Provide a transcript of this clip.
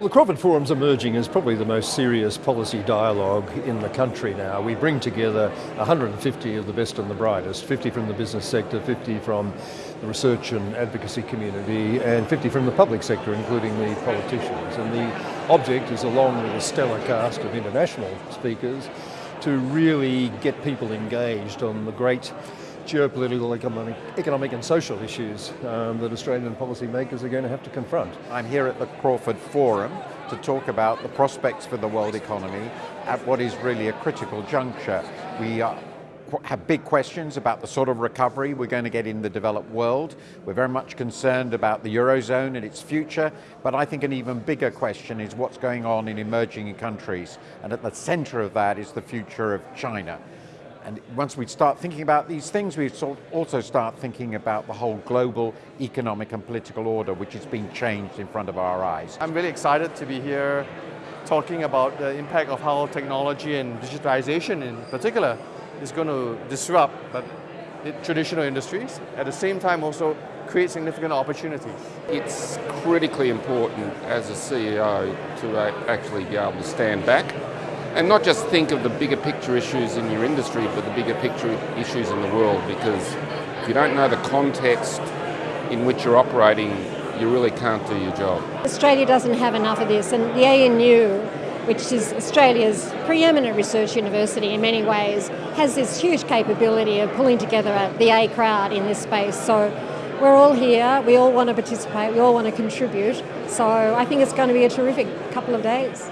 The Crawford Forum's emerging as probably the most serious policy dialogue in the country now. We bring together 150 of the best and the brightest, 50 from the business sector, 50 from the research and advocacy community, and 50 from the public sector, including the politicians. And the object is, along with a stellar cast of international speakers, to really get people engaged on the great geopolitical, economic, economic and social issues um, that Australian policymakers are going to have to confront. I'm here at the Crawford Forum to talk about the prospects for the world economy at what is really a critical juncture. We are have big questions about the sort of recovery we're going to get in the developed world. We're very much concerned about the Eurozone and its future, but I think an even bigger question is what's going on in emerging countries. And at the center of that is the future of China. And once we start thinking about these things, we also start thinking about the whole global economic and political order, which is being changed in front of our eyes. I'm really excited to be here talking about the impact of how technology and digitization in particular is going to disrupt but traditional industries, at the same time also create significant opportunities. It's critically important as a CEO to actually be able to stand back and not just think of the bigger picture issues in your industry, but the bigger picture issues in the world, because if you don't know the context in which you're operating, you really can't do your job. Australia doesn't have enough of this, and the ANU, which is Australia's preeminent research university in many ways, has this huge capability of pulling together the A crowd in this space. So we're all here, we all want to participate, we all want to contribute. So I think it's going to be a terrific couple of days.